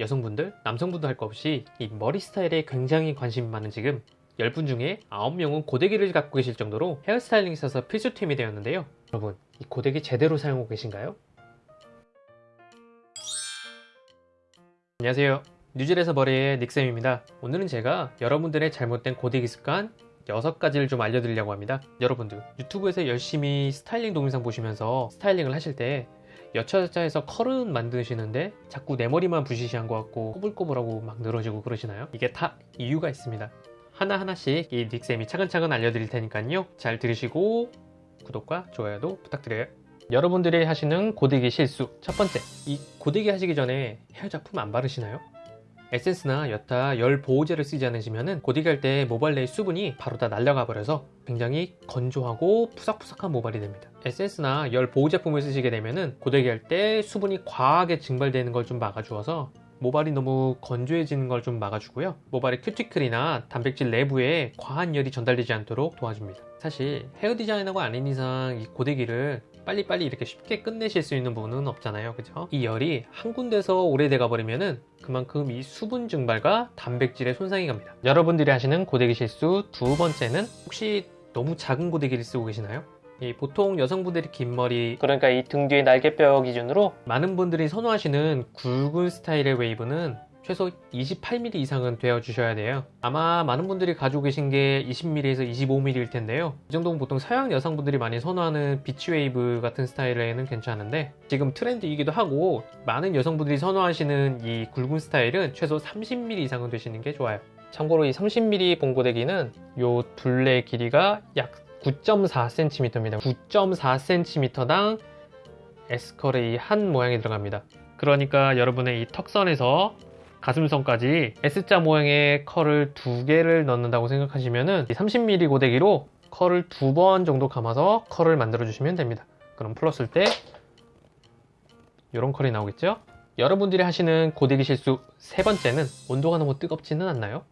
여성분들, 남성분들 할거 없이 이 머리 스타일에 굉장히 관심이 많은 지금 10분 중에 9명은 고데기를 갖고 계실 정도로 헤어스타일링에 있어서 필수템이 되었는데요. 여러분, 이 고데기 제대로 사용하고 계신가요? 안녕하세요. 뉴질에서 머리의 닉쌤입니다. 오늘은 제가 여러분들의 잘못된 고데기 습관 6가지를 좀 알려드리려고 합니다. 여러분들 유튜브에서 열심히 스타일링 동영상 보시면서 스타일링을 하실 때 여차저차해서 컬은 만드시는데 자꾸 내 머리만 부시시한 것 같고 꼬불꼬불하고 막 늘어지고 그러시나요? 이게 다 이유가 있습니다. 하나하나씩 이 닉쌤이 차근차근 알려드릴 테니까요. 잘 들으시고 구독과 좋아요도 부탁드려요. 여러분들이 하시는 고데기 실수 첫 번째 이 고데기 하시기 전에 헤어 작품 안 바르시나요? 에센스나 여타 열 보호제를 쓰지 않으시면 고데기 할 때 모발 내의 수분이 바로 다 날아가 버려서 굉장히 건조하고 푸석푸석한 모발이 됩니다. 에센스나 열 보호 제품을 쓰시게 되면 고데기 할 때 수분이 과하게 증발되는 걸 좀 막아주어서 모발이 너무 건조해지는 걸 좀 막아주고요. 모발의 큐티클이나 단백질 내부에 과한 열이 전달되지 않도록 도와줍니다. 사실 헤어 디자이너가 아닌 이상 이 고데기를 빨리빨리 이렇게 쉽게 끝내실 수 있는 부분은 없잖아요. 그죠? 이 열이 한 군데서 오래돼가 버리면은 그만큼 이 수분 증발과 단백질의 손상이 갑니다. 여러분들이 하시는 고데기 실수 두 번째는 혹시 너무 작은 고데기를 쓰고 계시나요? 이 보통 여성분들이 긴 머리 그러니까 이 등 뒤에 날개뼈 기준으로 많은 분들이 선호하시는 굵은 스타일의 웨이브는 최소 28mm 이상은 되어 주셔야 돼요. 아마 많은 분들이 가지고 계신 게 20mm에서 25mm일 텐데요. 이 정도면 보통 서양 여성분들이 많이 선호하는 beach wave 같은 스타일에는 괜찮은데 지금 트렌드이기도 하고 많은 여성분들이 선호하시는 이 굵은 스타일은 최소 30mm 이상은 되시는 게 좋아요. 참고로 이 30mm 봉고데기는 요 둘레 길이가 약 9.4cm입니다. 9.4cm당 에스컬의 한 모양이 들어갑니다. 그러니까 여러분의 이 턱선에서 가슴선까지 S자 모양의 컬을 두 개를 넣는다고 생각하시면 30mm 고데기로 컬을 두 번 정도 감아서 컬을 만들어 주시면 됩니다. 그럼 풀었을 때 이런 컬이 나오겠죠? 여러분들이 하시는 고데기 실수 세 번째는 온도가 너무 뜨겁지는 않나요?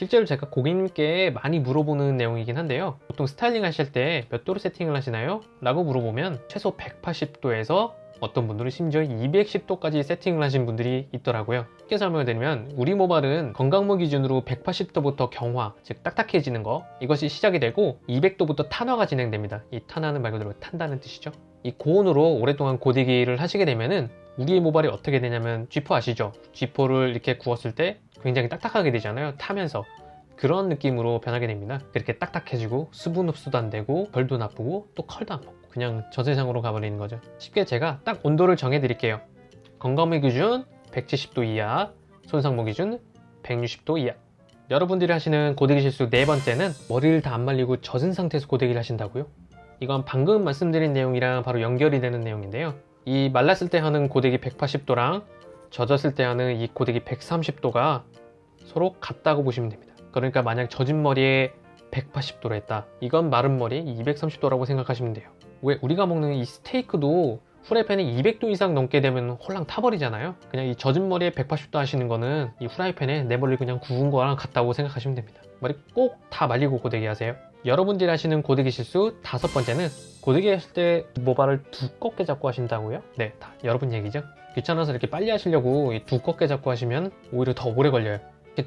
실제로 제가 고객님께 많이 물어보는 내용이긴 한데요 보통 스타일링 하실 때 몇 도로 세팅을 하시나요? 라고 물어보면 최소 180도에서 어떤 분들은 심지어 210도까지 세팅을 하신 분들이 있더라고요 쉽게 설명을 드리면 우리 모발은 건강모 기준으로 180도부터 경화 즉 딱딱해지는 거 이것이 시작이 되고 200도부터 탄화가 진행됩니다 이 탄화는 말 그대로 탄다는 뜻이죠 이 고온으로 오랫동안 고데기를 하시게 되면은 우리의 모발이 어떻게 되냐면 쥐포 아시죠? 쥐포를 이렇게 구웠을 때 굉장히 딱딱하게 되잖아요. 타면서. 그런 느낌으로 변하게 됩니다. 이렇게 딱딱해지고 수분 흡수도 안 되고 결도 나쁘고 또 컬도 안 먹고 그냥 저 세상으로 가버리는 거죠. 쉽게 제가 딱 온도를 정해 드릴게요. 건강미 기준 170도 이하 손상모 기준 160도 이하. 여러분들이 하시는 고데기 실수 네 번째는 머리를 다 안 말리고 젖은 상태에서 고데기를 하신다고요? 이건 방금 말씀드린 내용이랑 바로 연결이 되는 내용인데요. 이 말랐을 때 하는 고데기 180도랑 젖었을 때 하는 이 고데기 130도가 서로 같다고 보시면 됩니다. 그러니까 만약 젖은 머리에 180도로 했다. 이건 마른 머리에 230도라고 생각하시면 돼요. 왜? 우리가 먹는 이 스테이크도 후라이팬에 200도 이상 넘게 되면 홀랑 타버리잖아요. 그냥 이 젖은 머리에 180도 하시는 거는 이 후라이팬에 내 머리를 그냥 구운 거랑 같다고 생각하시면 됩니다. 머리 꼭 다 말리고 고데기 하세요. 여러분들이 하시는 고데기 실수 다섯 번째는 고데기 하실 때 모발을 두껍게 잡고 하신다고요? 네, 다 여러분 얘기죠 귀찮아서 이렇게 빨리 하시려고 두껍게 잡고 하시면 오히려 더 오래 걸려요.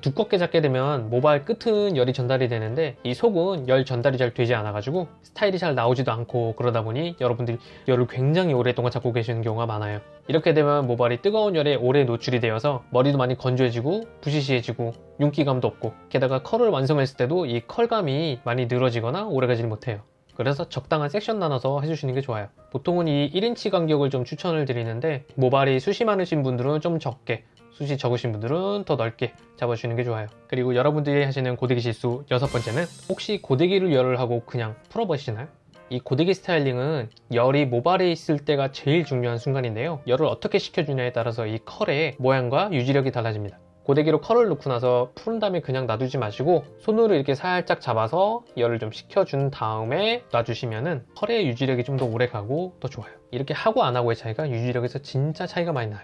두껍게 잡게 되면 모발 끝은 열이 전달이 되는데 이 속은 열 전달이 잘 되지 않아 가지고 스타일이 잘 나오지도 않고 그러다 보니 여러분들이 열을 굉장히 오랫동안 잡고 계시는 경우가 많아요. 이렇게 되면 모발이 뜨거운 열에 오래 노출이 되어서 머리도 많이 건조해지고 부시시해지고 윤기감도 없고 게다가 컬을 완성했을 때도 이 컬감이 많이 늘어지거나 오래 가지 못해요 그래서 적당한 섹션 나눠서 해주시는 게 좋아요. 보통은 이 1인치 간격을 좀 추천을 드리는데 모발이 숱이 많으신 분들은 좀 적게 숱이 적으신 분들은 더 넓게 잡아주시는 게 좋아요. 그리고 여러분들이 하시는 고데기 실수 여섯 번째는 혹시 고데기를 열을 하고 그냥 풀어버리시나요? 이 고데기 스타일링은 열이 모발에 있을 때가 제일 중요한 순간인데요. 열을 어떻게 식혀주냐에 따라서 이 컬의 모양과 유지력이 달라집니다 고데기로 컬을 넣고 나서 푸른 다음에 그냥 놔두지 마시고 손으로 이렇게 살짝 잡아서 열을 좀 식혀준 다음에 놔주시면은 컬의 유지력이 좀 더 오래 가고 더 좋아요. 이렇게 하고 안 하고의 차이가 유지력에서 진짜 차이가 많이 나요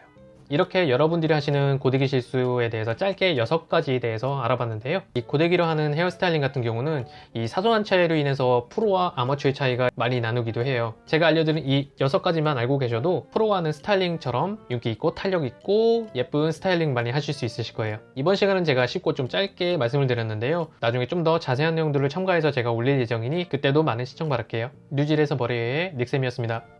이렇게 여러분들이 하시는 고데기 실수에 대해서 짧게 6가지에 대해서 알아봤는데요. 이 고데기로 하는 헤어스타일링 같은 경우는 이 사소한 차이로 인해서 프로와 아마추어의 차이가 많이 나누기도 해요. 제가 알려드린 이 6가지만 알고 계셔도 프로가 하는 스타일링처럼 윤기 있고 탄력 있고 예쁜 스타일링 많이 하실 수 있으실 거예요. 이번 시간은 제가 쉽고 좀 짧게 말씀을 드렸는데요. 나중에 좀 더 자세한 내용들을 첨가해서 제가 올릴 예정이니 그때도 많은 시청 바랄게요. 뉴질에서 머리의 닉쌤이었습니다.